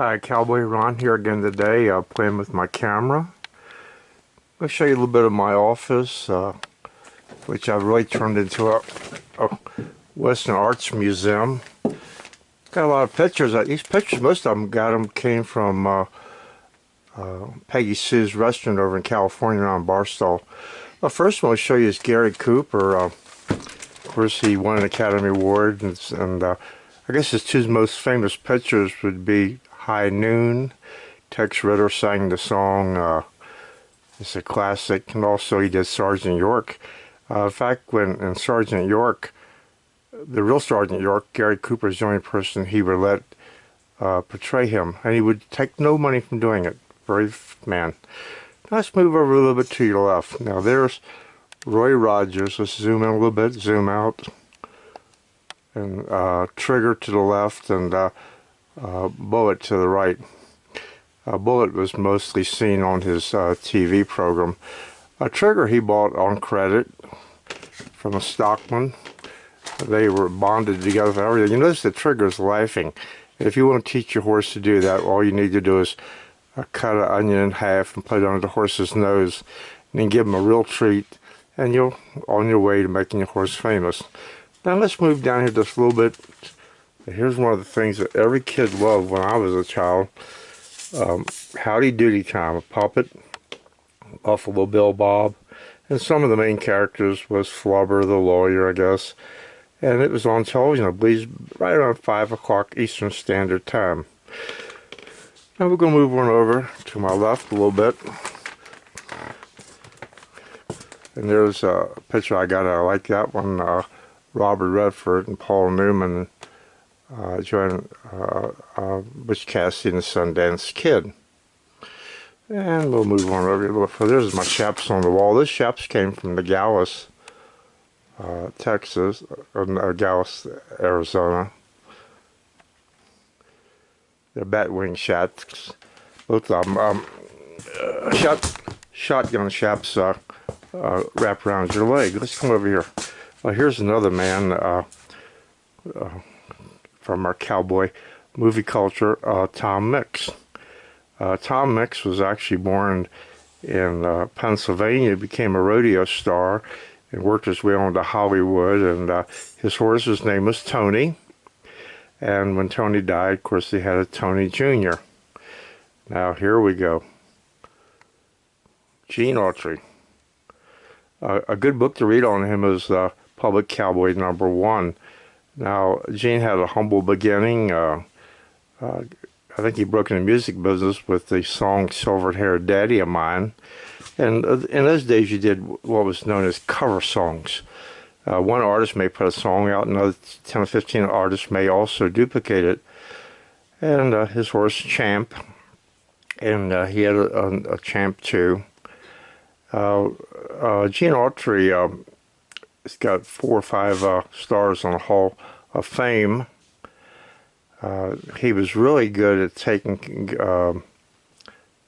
Hi, Cowboy Ron here again today, uh, playing with my camera. I'll show you a little bit of my office, uh, which I've really turned into a, a, Western Arts Museum. Got a lot of pictures. Uh, these pictures, most of them got them came from uh, uh, Peggy Sue's restaurant over in California on Barstow. The first one I'll show you is Gary Cooper. Uh, of course, he won an Academy Award, and, and uh, I guess his two most famous pictures would be High Noon. Tex Ritter sang the song. Uh, it's a classic. And also he did Sergeant York. Uh, in fact, when in Sergeant York, the real Sergeant York, Gary Cooper is the only person he would let uh, portray him. And he would take no money from doing it. Brave man. Let's move over a little bit to your left. Now there's Roy Rogers. Let's zoom in a little bit, zoom out. And uh, trigger to the left and uh, bullet to the right. A bullet was mostly seen on his uh, TV program. A trigger he bought on credit from a stockman. They were bonded together for everything. You notice the trigger is laughing. If you want to teach your horse to do that, all you need to do is uh, cut an onion in half and put it under the horse's nose and then give him a real treat and you're on your way to making your horse famous. Now let's move down here just a little bit Here's one of the things that every kid loved when I was a child. Um, Howdy Doody Time, a puppet, Buffalo Bill Bob, and some of the main characters was Flubber the lawyer, I guess. And it was on television, I believe, right around 5 o'clock Eastern Standard Time. Now we're going to move on over to my left a little bit. And there's a picture I got, I like that one, uh, Robert Redford and Paul Newman uh, uh, uh, Butch Cassidy and the Sundance Kid. And we'll move on over a little further. There's my chaps on the wall. This chaps came from the Dallas, uh, Texas, or uh, Dallas, Arizona. They're batwing shots. Both of them. Um, uh, shot, shotgun chaps uh, uh, wrap around your leg. Let's come over here. Here's another man. From our cowboy movie culture, uh, Tom Mix. Uh, Tom Mix was actually born in uh, Pennsylvania, became a rodeo star, and worked his way on to Hollywood. And uh, his horse's name was Tony. And when Tony died, of course, they had a Tony Jr. Now, here we go. Gene Autry. A good book to read on him is uh, Public Cowboy Number One. Now, Gene had a humble beginning. Uh, uh, I think he broke into the music business with the song Silver Haired Daddy of Mine. And uh, in those days, you did what was known as cover songs. Uh, one artist may put a song out, another 10 or 15 artists may also duplicate it. And uh, his horse, Champ, and uh, he had a, a, a Champ too. Gene Autry um, it's got four or five uh, stars on the Hall of Fame. Uh, he was really good at taking uh,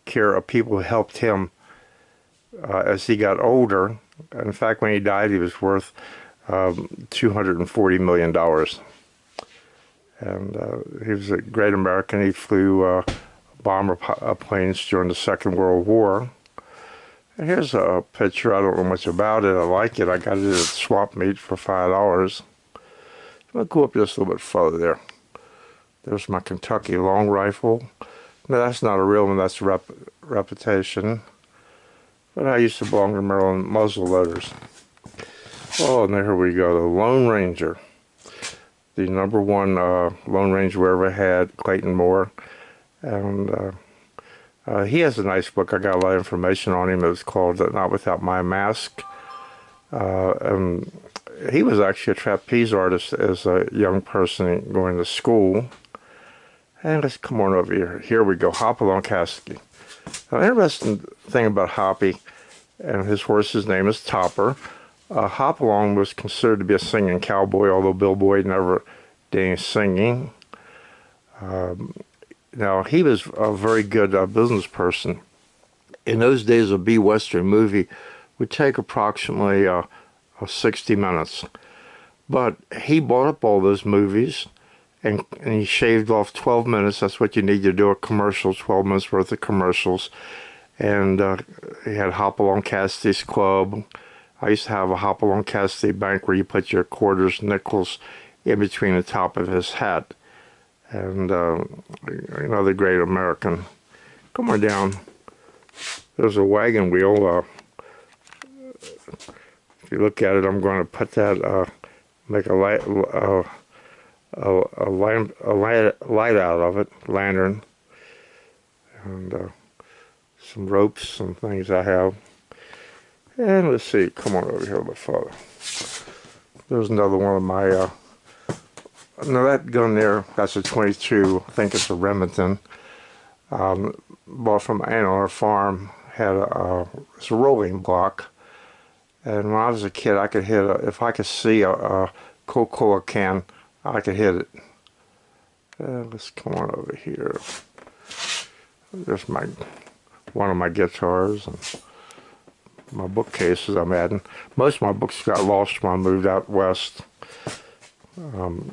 care of people who helped him uh, as he got older. In fact, when he died, he was worth um, $240 million. And uh, he was a great American. He flew uh, bomber planes during the Second World War. Here's a picture. I don't know much about it. I like it. I got it at swap meet for five dollars. I'll go up just a little bit further there. There's my Kentucky long rifle. No, that's not a real one. That's a rep reputation. But I used to belong to Maryland muzzle loaders. Oh, and there we go. The Lone Ranger. The number one uh, Lone Ranger we ever had, Clayton Moore. And uh, uh, he has a nice book. I got a lot of information on him. It was called Not Without My Mask. Uh, and he was actually a trapeze artist as a young person going to school. And let's come on over here. Here we go, Hopalong Cassidy. Now, interesting thing about Hoppy, and his horse's name is Topper. Uh, Hopalong was considered to be a singing cowboy, although Bill Boyd never did any singing. Um, now, he was a very good uh, business person. In those days, a B Western movie would take approximately uh, 60 minutes. But he bought up all those movies and, and he shaved off 12 minutes. That's what you need to do a commercial, 12 minutes worth of commercials. And uh, he had Hopalong Cassidy's Club. I used to have a Hopalong Cassidy bank where you put your quarters, nickels in between the top of his hat. And uh, another great American. Come on down. There's a wagon wheel. Uh, if you look at it, I'm going to put that, uh, make a light, uh, a, a, lamp, a light, light out of it, lantern, and uh, some ropes, some things I have. And let's see, come on over here little further. There's another one of my, uh, now that gun there, that's a 22, I think it's a Remington. Um, bought from Ann Farm, had a, uh, it's a rolling block. And when I was a kid, I could hit, a, if I could see a, a Coca-Cola can, I could hit it. Let's come on over here. There's my, one of my guitars and my bookcases I'm adding. Most of my books got lost when I moved out west. Um,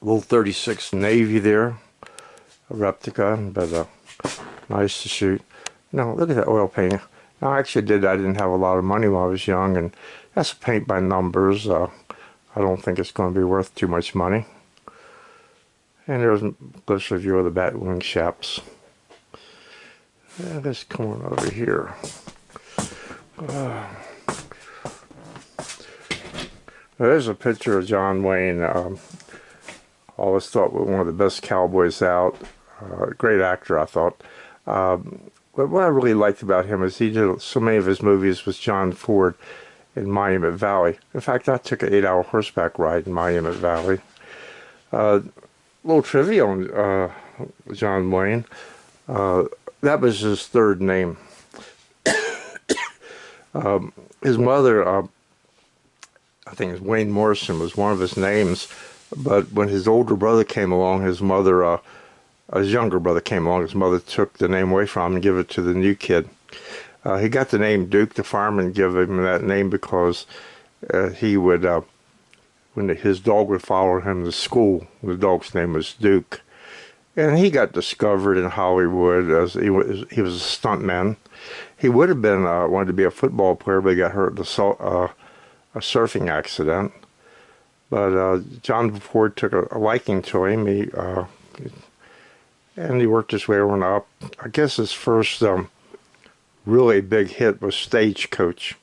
little 36 Navy there, a replica, but uh, nice to shoot. Now look at that oil painting. Now I actually did, I didn't have a lot of money when I was young, and that's paint by numbers. Uh, I don't think it's going to be worth too much money. And there's a closer view of the Batwing Shaps. And let's over here. Uh, there's a picture of John Wayne. Um, always thought one of the best cowboys out. Uh, great actor, I thought. Um, but what I really liked about him is he did so many of his movies with John Ford in Monument Valley. In fact, I took an eight-hour horseback ride in Monument Valley. Uh, little trivia on uh, John Wayne. Uh, that was his third name. um, his mother, uh, I think Wayne Morrison was one of his names, but when his older brother came along, his mother, uh, his younger brother came along, his mother took the name away from him and gave it to the new kid. Uh, he got the name Duke. The fireman gave him that name because uh, he would, uh, when his dog would follow him to school, the dog's name was Duke. And he got discovered in Hollywood as he was, he was a stuntman. He would have been, uh, wanted to be a football player, but he got hurt in a, uh, a surfing accident. But uh, John Ford took a, a, liking to him. He, and he worked his way up. I guess his first um, really big hit was Stagecoach.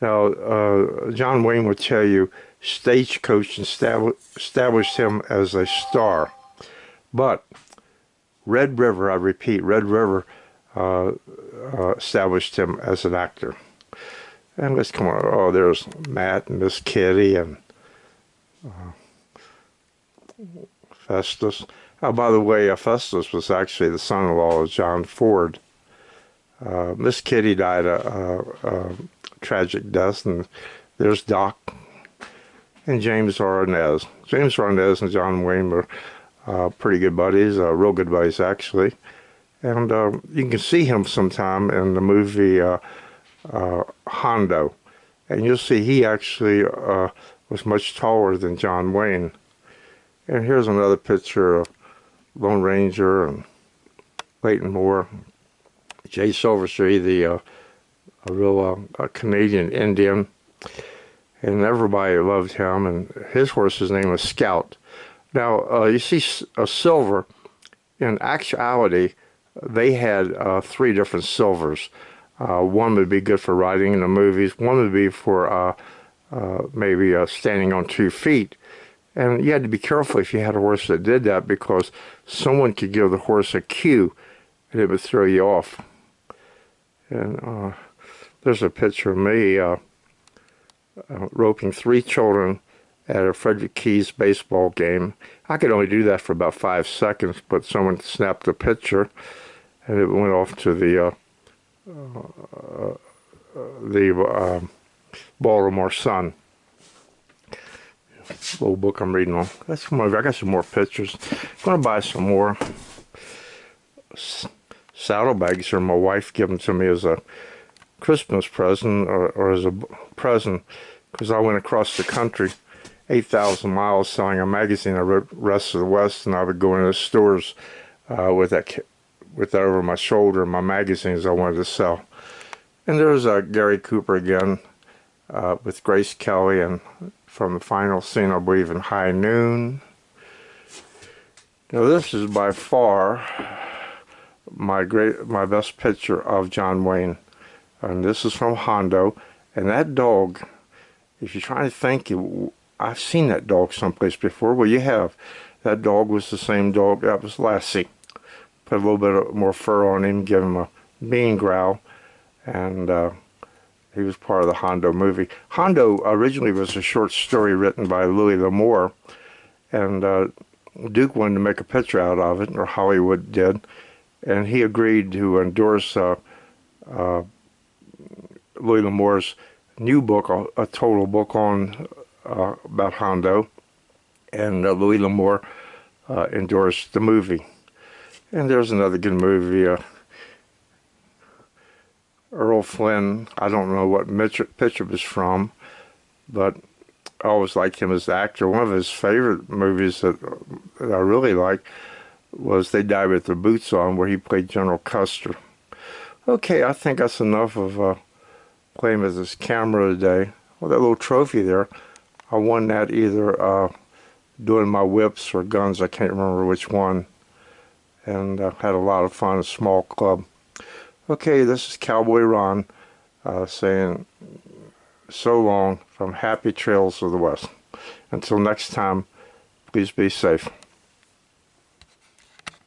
Now, uh, John Wayne would tell you Stagecoach established him as a star. But Red River, I repeat, Red River uh, uh, established him as an actor. And let's come on. Oh, there's Matt and Miss Kitty and uh, Festus. Oh, by the way, uh, Festus was actually the son-in-law of John Ford. Uh, Miss Kitty died a, a, a, tragic death, and there's Doc and James Arness. James Arness and John Wayne were uh, pretty good buddies, uh, real good buddies actually. And uh, you can see him sometime in the movie uh, Hondo, and you'll see he actually was much taller than John Wayne. And here's another picture of Lone Ranger and Clayton Moore Jay Silverheels, the uh, a real uh, Canadian Indian, and everybody loved him. And his horse's name was Scout. Now uh, you see a silver. In actuality, they had uh, three different silvers. Uh, one would be good for riding in the movies. One would be for uh, maybe standing on two feet. And you had to be careful if you had a horse that did that because someone could give the horse a cue and it would throw you off. And uh, there's a picture of me uh, uh, roping three children at a Frederick Keys baseball game. I could only do that for about five seconds, but someone snapped the picture and it went off to the uh, uh, the um, Baltimore Sun. Little book I'm reading on. That's more. I got some more pictures. I'm gonna buy some more saddlebags or my wife gave them to me as a Christmas present or, or as a present because I went across the country 8,000 miles selling a magazine. I wrote Rest of the West, and I would go into the stores uh, with that with over my shoulder, my magazines I wanted to sell. And there's uh, Gary Cooper again uh, with Grace Kelly, and from the final scene, I believe, in High Noon. Now this is by far my great, my best picture of John Wayne, and this is from Hondo. And that dog, if you're trying to think, I've seen that dog someplace before. Well, you have. That dog was the same dog that was Lassie. Put a little bit more fur on him, give him a mean growl, and uh, he was part of the Hondo movie. Hondo originally was a short story written by Louis L'Amour, and uh, Duke wanted to make a picture out of it, or Hollywood did, and he agreed to endorse uh, uh, Louis L'Amour's new book, a, a total book on uh, about Hondo, and uh, Louis L'Amour uh, endorsed the movie. And there's another good movie, uh, Errol Flynn. I don't know what picture picture was from, but I always liked him as an actor. One of his favorite movies that, that I really like was They Die with Their Boots On, where he played General Custer. Okay, I think that's enough of uh, playing with this camera today. Well, that little trophy there, I won that either uh, doing my whips or guns. I can't remember which one. And uh, had a lot of fun, a small club. Okay, this is Cowboy Ron uh, saying so long from Happy Trails of the West. Until next time, please be safe.